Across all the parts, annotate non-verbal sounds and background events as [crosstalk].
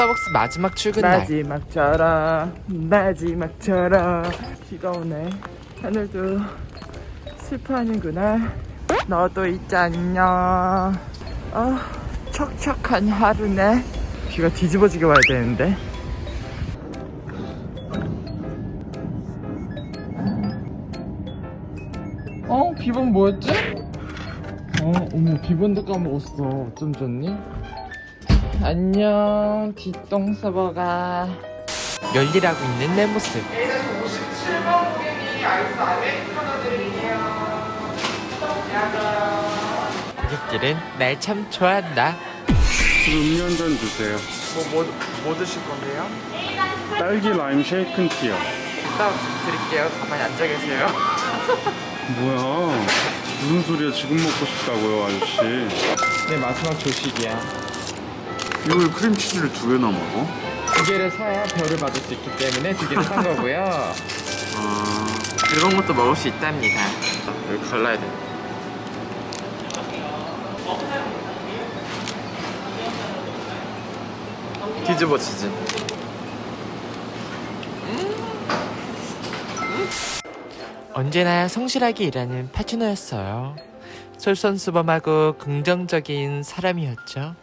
스타벅스 마지막 출근 날. 마지막처럼 마지막처럼 비가 오네. 하늘도 슬퍼하는구나. 너도 있지 않냐? 아 척척한 하루네. 비가 뒤집어지게 와야 되는데. 어? 비번 뭐였지? 어 어머 비번도 까먹었어. 어쩜 좋니? 안녕 뒷동서버가 열일하고 있는 내 모습 57번 고객님 아이스 아메리카노 드릴게요 고객들은 날 참 좋아한다 음료 한 잔 주세요. 뭐, 뭐, 뭐 드실 건데요? 딸기 라임 쉐이큰 티요. 이따 드릴게요 가만히 앉아 계세요 [laughs] 뭐야? 무슨 소리야? 지금 먹고 싶다고요, 아저씨. 네 마지막 조식이야 이걸 크림치즈를 두 개나 먹어? 두 개를 사야 별을 받을 수 있기 때문에 두 개를 산 거고요. [laughs] 아, 이런 것도 먹을 수 있답니다. 여기 갈라야 돼. 뒤집어지지 언제나 성실하게 일하는 파트너였어요. 솔선수범하고 긍정적인 사람이었죠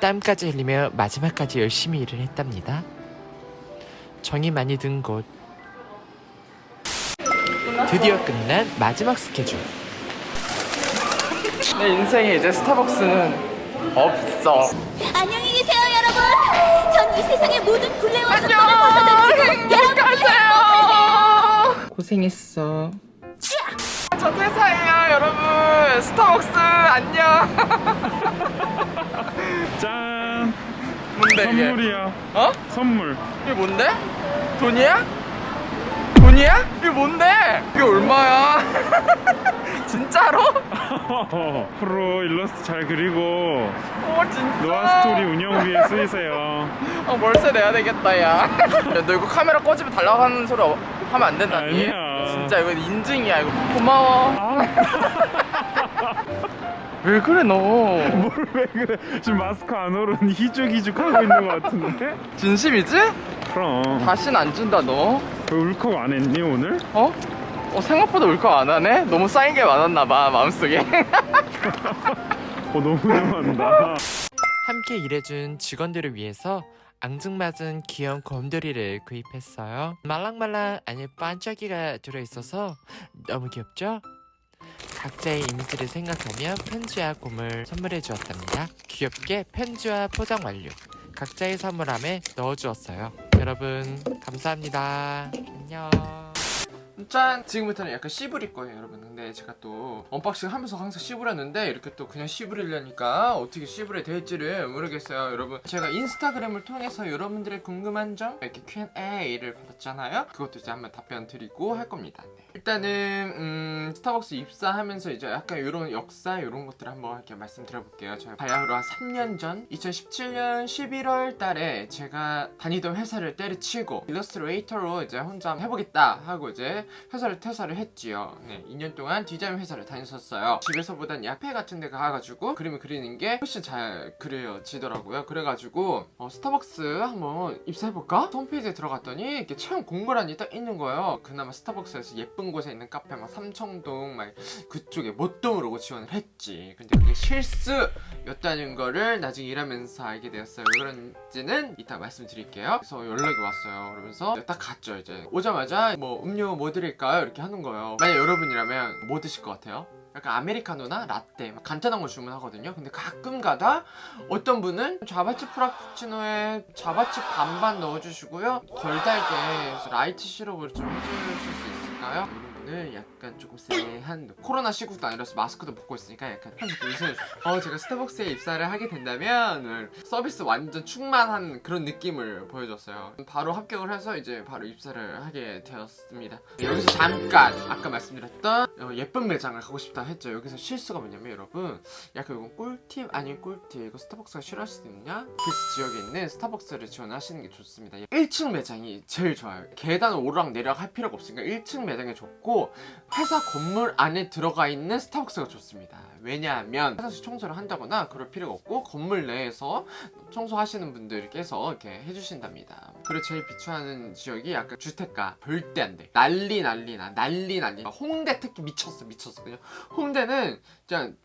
땀까지 흘리며 마지막까지 열심히 일을 했답니다. 정이 많이 든 곳. 드디어 끝난 마지막 스케줄. 내 인생에 이제 스타벅스는 없어. 안녕히 계세요 여러분. 전 이 세상의 모든 굴레와 속도를 벗어던지고 행복하세요 고생했어. 저 퇴사해요 여러분. 스타벅스 안녕 [laughs] 짠! 뭔데 이게 선물이야. 어? 선물. 이게 뭔데? 돈이야? 돈이야? 이게 뭔데? 이게 얼마야? [laughs] 진짜로? [laughs] 프로 일러스트 잘 그리고 어 진짜 노아 스토리 운영비에 쓰이세요. 어, 월세 내야 되겠다 야. [laughs] 야, 너 이거 카메라 꺼지면 달라가는 소리 어- 하면 안 된다니. 아니야. 진짜 이거 인증이야 이거. 고마워. 아, 왜 그래 너? [laughs] 뭘 왜 그래? 지금 마스크 안으로 희죽희죽 하고 있는 것 같은데? 진심이지? 그럼. 다신 안 준다 너. 왜 울컥 안 했니 오늘? 어? 어 생각보다 울컥 안 하네? 너무 쌓인 게 많았나 봐 마음속에. [laughs] 어 너무 좋아한다. 함께 일해준 직원들을 위해서 앙증맞은 귀여운 곰돌이를 구입했어요. 말랑말랑 아니 반짝이가 들어있어서 너무 귀엽죠? 각자의 이미지를 생각하며 편지와 곰을 선물해 주었답니다. 귀엽게 편지와 포장 완료. 각자의 선물함에 넣어주었어요. 여러분 감사합니다. 안녕. 짠! 지금부터는 약간 씨부릴 거예요 여러분. 근데 제가 또 unboxing 하면서 항상 씨부렸는데 이렇게 또 그냥 씨부리려니까 어떻게 씨부려 될지를 모르겠어요 여러분. 제가 인스타그램을 통해서 여러분들의 궁금한 점 이렇게 Q&A를 받았잖아요? 그것도 이제 한번 답변 드리고 할 겁니다. 네. 일단은 음, 스타벅스 입사하면서 이제 약간 이런 역사 이런 것들을 한번 이렇게 말씀드려볼게요. 제가 바야흐로 한 3년 전 2017년 11월 달에 제가 다니던 회사를 때려치고 일러스트레이터로 이제 혼자 해보겠다 하고 이제 회사를 퇴사를 했지요. 네, 2년 동안 디자인 회사를 다녔었어요. 집에서보단 야페 같은 데 가가지고 그림을 그리는 게 훨씬 잘 그려지더라고요. 그래가지고 어, 스타벅스 한번 입사해볼까? 홈페이지에 들어갔더니 이렇게 채용 공고란이 딱 있는 거예요. 그나마 스타벅스에서 예쁜 곳에 있는 카페 막 삼청동 막 그쪽에 못동으로 지원을 했지. 근데 그게 실수였다는 거를 나중에 일하면서 알게 되었어요. 왜 그런지는 이따 말씀드릴게요. 그래서 연락이 왔어요. 그러면서 딱 갔죠 이제. 오자마자 뭐 음료 뭐 드릴까요? 이렇게 하는 거예요 만약 여러분이라면 뭐 드실 것 같아요? 약간 아메리카노나 라떼 막 간단한 걸 주문하거든요 근데 가끔 가다 어떤 분은 Java chip Frappuccino에 Java chip 반반 넣어주시고요 덜 달게 light 시럽을 좀 해주실 수 있을까요? 분은 약간 조금 쎄한 코로나 시국도 아니라서 마스크도 벗고 있으니까 약간 웃으면서 어 제가 스타벅스에 입사를 하게 된다면 서비스 완전 충만한 그런 느낌을 보여줬어요. 바로 합격을 해서 이제 바로 입사를 하게 되었습니다. 여기서 잠깐 아까 말씀드렸던 어, 예쁜 매장을 가고 싶다 했죠. 여기서 실수가 뭐냐면 여러분 약간 이건 꿀팁 아닌 꿀팁 이거 스타벅스가 싫어할 수도 있냐? 그 지역에 있는 스타벅스를 지원하시는 게 좋습니다. 1층 매장이 제일 좋아요. 계단 오르락 내리락 할 필요가 없으니까 1층 매장이 좋고 좋고 회사 건물 안에 들어가 있는 스타벅스가 좋습니다. 왜냐하면 화장실 청소를 한다거나 그럴 필요가 없고 건물 내에서 청소하시는 분들께서 이렇게 해주신답니다. 그리고 제일 비추하는 지역이 약간 주택가 절대 안 돼. 난리 난리 나 난리 난리. 홍대 특히 미쳤어 미쳤어 그냥 홍대는 그냥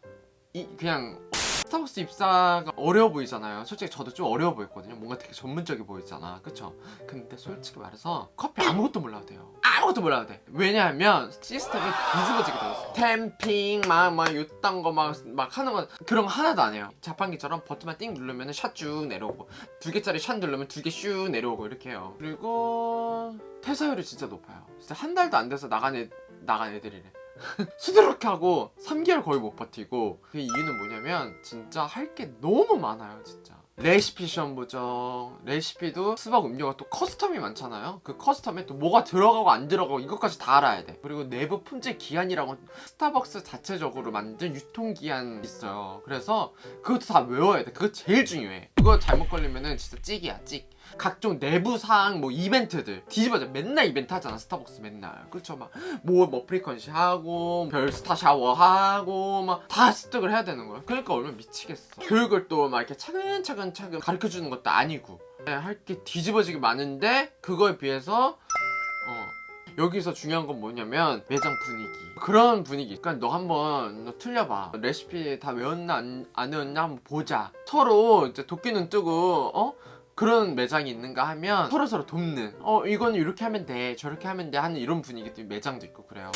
이 그냥 스타벅스 입사가 어려워 보이잖아요. 솔직히 저도 좀 어려워 보였거든요. 뭔가 되게 전문적이 보이잖아. 그쵸? 근데 솔직히 말해서 커피 아무것도 몰라도 돼요. 아무것도 몰라도 돼. 왜냐하면 시스템이 뒤집어지게 되어 있어. 템핑, 막, 막, 요딴 거 막, 막 하는 거, 그런 거 하나도 안 해요. 자판기처럼 버튼만 띵 누르면 샷 쭉 내려오고, 두 개짜리 샷 누르면 두개슉 내려오고, 이렇게 해요. 그리고, 퇴사율이 진짜 높아요. 진짜 한 달도 안 돼서 나간 애, 나간 애들이래. [laughs] 수두룩 하고 3개월 거의 못 버티고 그 이유는 뭐냐면 진짜 할 게 너무 많아요 진짜 레시피 시험 보죠. 레시피도 수박 음료가 또 커스텀이 많잖아요. 그 커스텀에 또 뭐가 들어가고 안 들어가고 이것까지 다 알아야 돼. 그리고 내부 품질 기한이라고 스타벅스 자체적으로 만든 유통기한 있어요. 그래서 그것도 다 외워야 돼. 그거 제일 중요해. 그거 잘못 걸리면은 진짜 찍이야 찍 각종 내부 사항 뭐 이벤트들. 뒤집어져. 맨날 이벤트 하잖아 스타벅스 맨날. 그렇죠? 막 뭐 frequency 하고 별 star shower 하고 막 다 습득을 해야 되는 거야. 그러니까 얼마나 미치겠어. 교육을 또 막 이렇게 차근차근 차근 가르쳐 주는 것도 아니고. 할 게 뒤집어지게 많은데 그거에 비해서 어 여기서 중요한 건 뭐냐면 매장 분위기. 그런 분위기. 그러니까 너 한번 너 틀려봐. 레시피 다 외웠나 안, 안 외웠나 한번 보자. 서로 이제 도끼눈 뜨고 어? 그런 매장이 있는가 하면 서로서로 돕는. 어 이거는 이렇게 하면 돼 저렇게 하면 돼 하는 이런 분위기도 매장도 있고 그래요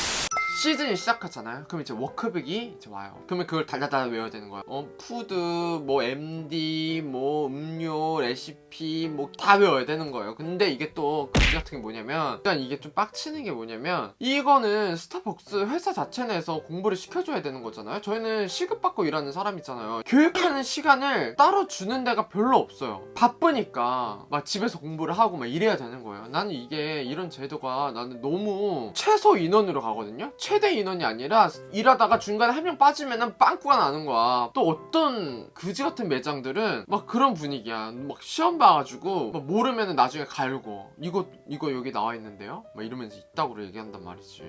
시즌이 시작하잖아요. 그럼 이제 workbook이 이제 와요. 그러면 그걸 달달달 외워야 되는 거야 어 food 뭐 MD 뭐 음료 레시피 뭐 다 외워야 되는 거예요. 근데 이게 또 그지 같은 게 뭐냐면 일단 이게 좀 빡치는 게 뭐냐면 이거는 스타벅스 회사 자체 내에서 공부를 시켜줘야 되는 거잖아요. 저희는 시급받고 일하는 사람이잖아요. 교육하는 시간을 따로 주는 데가 별로 없어요. 바쁘니까 막 집에서 공부를 하고 막 이래야 되는 거예요. 나는 이게 이런 제도가 나는 너무 최소 인원으로 가거든요 최대 인원이 아니라 일하다가 중간에 한 명 빠지면 빵꾸가 나는 거야. 또 어떤 그지 같은 매장들은 막 그런 분위기야. 막 시험 봐가지고 막 모르면 나중에 갈고 이거 이거 여기 나와 있는데요? 막 이러면서 있다고 얘기한단 말이지.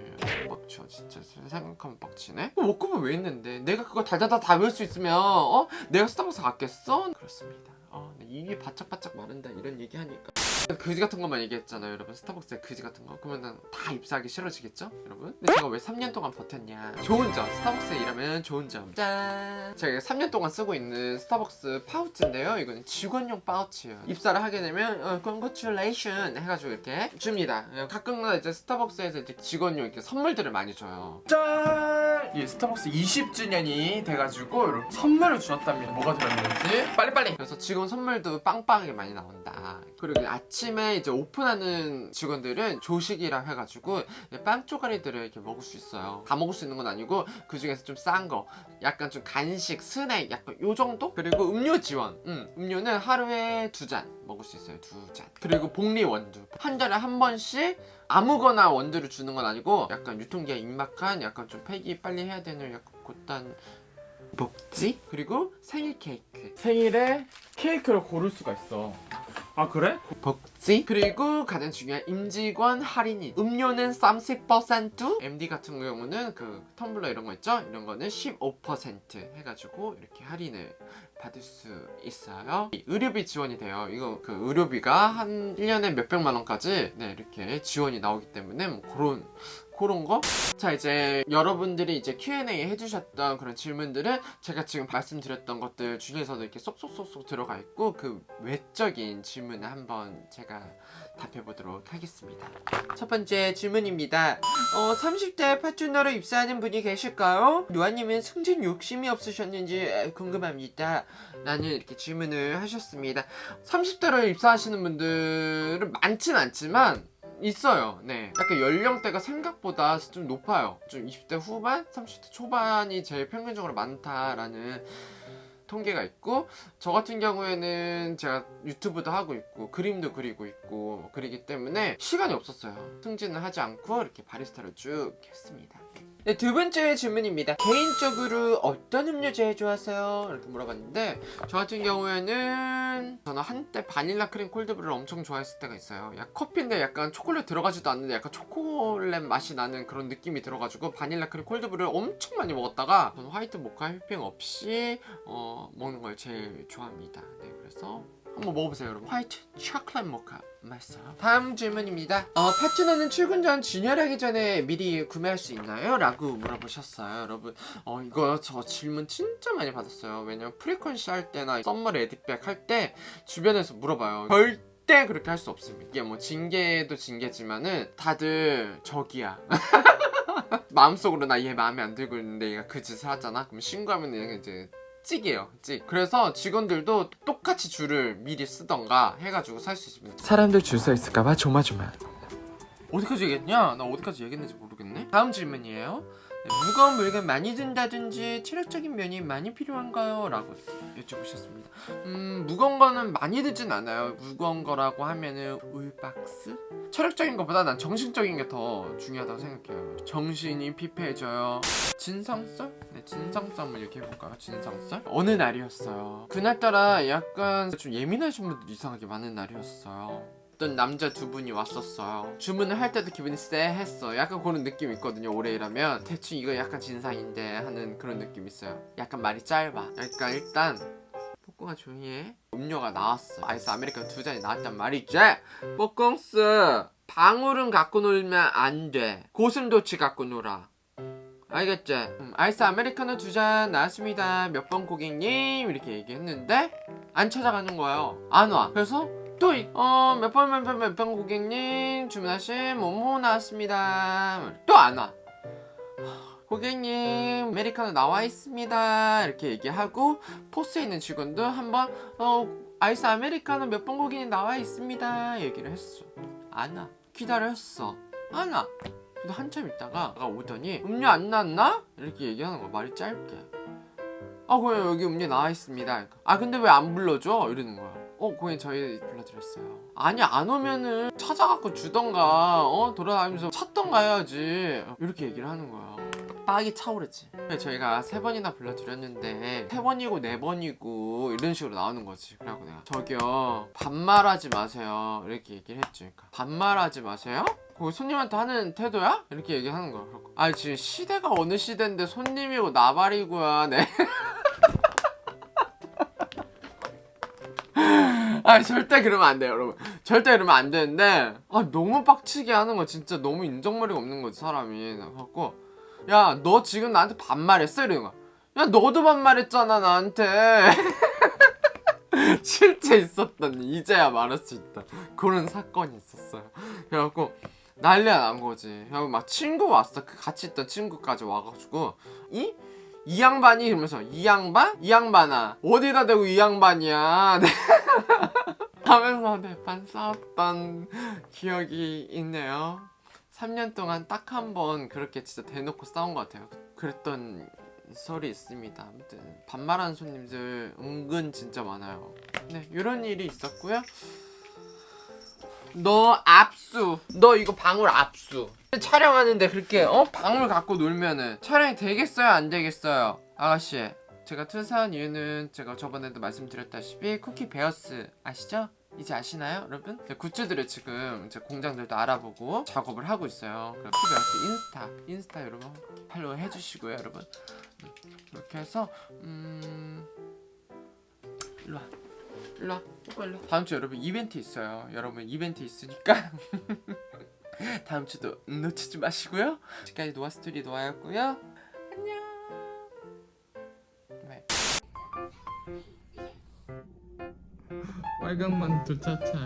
빡쳐 진짜. 생각하면 빡치네? 어, 워크북 왜 있는데? 내가 그거 달달달 다 외울 수 있으면 어? 내가 스타벅스 갔겠어? 그렇습니다. 어, 내 입이 바짝바짝 마른다 이런 얘기 하니까. 그지 같은 것만 얘기했잖아요 여러분. 스타벅스의 그지 같은 거. 그러면 다 입사하기 싫어지겠죠 여러분? 근데 제가 왜 3년 동안 버텼냐? 좋은 점. 스타벅스에 일하면 좋은 점 짠! 제가 3년 동안 쓰고 있는 스타벅스 파우치인데요. 이거는 직원용 파우치예요. 입사를 하게 되면 어, congratulation 해가지고 이렇게 줍니다. 어, 가끔가다 이제 스타벅스에서 이제 직원용 이렇게 선물들을 많이 줘요. 짠! 이 스타벅스 20주년이 돼가지고 이렇게 선물을 주었답니다. 뭐가 들어있는지. 빨리빨리! 그래서 직원 선물 도 빵빵하게 많이 나온다. 그리고 아침에 이제 오픈하는 직원들은 조식이라 해가지고 빵 쪼가리들을 이렇게 먹을 수 있어요. 다 먹을 수 있는 건 아니고 그 중에서 좀 싼 거. 약간 좀 간식 스낵 약간 요 정도? 그리고 음료 지원. 음, 음료는 하루에 두 잔 먹을 수 있어요. 두 잔. 그리고 복리 원두. 한 달에 한 번씩 아무거나 원두를 주는 건 아니고 약간 유통기한 임박한 약간 좀 폐기 빨리 해야 되는 약간 곧단 먹지? 그리고 생일 케이크 생일에 케이크를 고를 수가 있어 아 그래? 먹지? 그리고 가장 중요한 임직원 할인이 음료는 30% MD 같은 경우는 그 텀블러 이런 거 있죠? 이런 거는 15% 해가지고 이렇게 할인을 받을 수 있어요 의료비 지원이 돼요 이거 그 의료비가 한 1년에 몇백만 원까지 네 이렇게 지원이 나오기 때문에 뭐 그런 그런 거? 자 이제 여러분들이 이제 Q&A 해주셨던 그런 질문들은 제가 지금 말씀드렸던 것들 중에서도 이렇게 쏙쏙쏙쏙 들어가 있고 그 외적인 질문을 한번 제가 답해 보도록 하겠습니다 첫 번째 질문입니다 어 30대 파트너로 입사하는 분이 계실까요? 루아님은 승진 욕심이 없으셨는지 궁금합니다 라는 이렇게 질문을 하셨습니다 30대로 입사하시는 분들은 많진 않지만 있어요. 네. 약간 연령대가 생각보다 좀 높아요. 좀 20대 후반, 30대 초반이 제일 평균적으로 많다라는 통계가 있고 저 같은 경우에는 제가 유튜브도 하고 있고 그림도 그리고 있고 그리기 때문에 시간이 없었어요. 승진을 하지 않고 이렇게 바리스타를 쭉 했습니다. 네, 두 번째 질문입니다. 개인적으로 어떤 음료 제일 좋아하세요? 이렇게 물어봤는데 저 같은 경우에는 저는 한때 바닐라 크림 콜드브루를 엄청 좋아했을 때가 있어요. 약 커피인데 약간 초콜릿 들어가지도 않는데 약간 초콜릿 맛이 나는 그런 느낌이 들어가지고 바닐라 크림 콜드브루를 엄청 많이 먹었다가 저는 화이트 모카 휘핑 없이 어, 먹는 걸 제일 좋아합니다. 네, 그래서 한번 먹어보세요 여러분 화이트 초콜릿 모카 맛있어요 다음 질문입니다. 어, 파트너는 출근 전 진열하기 전에 미리 구매할 수 있나요? 라고 물어보셨어요. 여러분 어, 이거 저 질문 진짜 많이 받았어요. 왜냐면 frequency 할 때나 summer ready bag 할 때 주변에서 물어봐요. 절대 그렇게 할 수 없습니다. 이게 뭐 징계도 징계지만은 다들 적이야. [laughs] 마음속으로 나 얘 마음에 안 들고 있는데 얘가 그 짓을 하잖아? 그럼 신고하면 얘가 이제 찍이에요 찍 그래서 직원들도 똑같이 줄을 미리 쓰던가 해가지고 살 수 있습니다 사람들 줄 서 있을까봐 조마조마. 어디까지 얘기했냐? 나 어디까지 얘기했는지 모르겠네 다음 질문이에요 네, 무거운 물건 많이 든다든지 체력적인 면이 많이 필요한가요? 라고 여쭤보셨습니다 음 무거운 거는 많이 들진 않아요 무거운 거라고 하면은 울박스? 체력적인 것보다 난 정신적인 게 더 중요하다고 생각해요 정신이 피폐해져요 진상썰? 네 진상썰 이렇게 해볼까요? 진상썰? 어느 날이었어요 그날따라 약간 좀 예민하신 분들이 이상하게 많은 날이었어요 어떤 남자 두 분이 왔었어요. 주문을 할 때도 기분이 쎄했어 약간 그런 느낌 있거든요 오래 일하면. 대충 이거 약간 진상인데 하는 그런 느낌 있어요. 약간 말이 짧아. 약간 일단 뽀꽁아 해. 음료가 나왔어. 아이스 아메리카노 두 잔이 나왔단 말이지. 뽀꽁스 방울은 갖고 놀면 안돼. 고슴도치 갖고 놀아. 알겠지? 음, 아이스 아메리카노 두 잔 나왔습니다. 몇 번 고객님? 이렇게 얘기했는데 안 찾아가는 거예요. 안 와. 그래서 또, 어, 몇 번, 몇 번, 몇 번 고객님, 주문하신 뭐뭐 나왔습니다. 또 안 와. 고객님, 아메리카노 나와 있습니다. 이렇게 얘기하고, 포스에 있는 직원도 한번, 어, 아이스 아메리카노 몇 번 고객님 나와 있습니다. 얘기를 했어. 안 와. 기다렸어. 안 와. 근데 한참 있다가 오더니, 음료 안 나왔나? 이렇게 얘기하는 거야. 말이 짧게. 아, 그냥 여기 음료 나와 있습니다. 아, 근데 왜 안 불러줘? 이러는 거야. 어, 고객님 저희 불러드렸어요. 아니 안 오면은 찾아갖고 주던가 어 돌아다니면서 찾던가 해야지 이렇게 얘기를 하는 거야. 빡이 차오르지. 저희가 세 번이나 불러드렸는데 세 번이고 네 번이고 이런 식으로 나오는 거지. 그래갖고 내가 저기요 반말하지 마세요 이렇게 얘기를 했지. 그러니까 반말하지 마세요? 거기 손님한테 하는 태도야? 이렇게 얘기하는 거야. 아 지금 시대가 어느 시대인데 손님이고 나발이고야. 네. [laughs] [laughs] 아 절대 그러면 안 돼요 여러분. 절대 그러면 안 되는데 아 너무 빡치게 하는 거 진짜 너무 인정머리가 없는 거지 사람이. 그래갖고 야 너 지금 나한테 반말했어? 이러는 거야. 야 너도 반말했잖아 나한테. [laughs] 실제 있었던 이제야 말할 수 있다. 그런 사건이 있었어요. 그래갖고 난리가 난 거지. 그래갖고 막 친구 왔어. 그 같이 있던 친구까지 와가지고 이? 이 양반이 이러면서 이 양반? 이 양반아. 어디다 대고 이 양반이야 [laughs] 하면서 대판 싸웠던 기억이 있네요. 3년 동안 딱 한 번 그렇게 진짜 대놓고 싸운 것 같아요. 그랬던 설이 있습니다. 아무튼 반말하는 손님들 은근 진짜 많아요. 네 이런 일이 있었고요. 너 압수. 너 이거 방울 압수. 촬영하는데 그렇게 어? 방울 갖고 놀면은 촬영이 되겠어요? 안 되겠어요? 아가씨 제가 트사한 이유는 제가 저번에도 말씀드렸다시피 쿠키 베어스 아시죠? 이제 아시나요 여러분? 네, 굿즈들을 지금 이제 공장들도 알아보고 작업을 하고 있어요. 그래서 쿠키베어스 인스타 인스타 여러분 팔로우 해주시고요 여러분. 음, 이렇게 해서 음... 일로와. 일로와. 오빠 일로와. 다음 주 여러분 이벤트 있어요. 여러분 이벤트 있으니까 [laughs] 다음 주도 놓치지 마시고요. 지금까지 노아스토리 노아였고요 빨간 만 두 차차.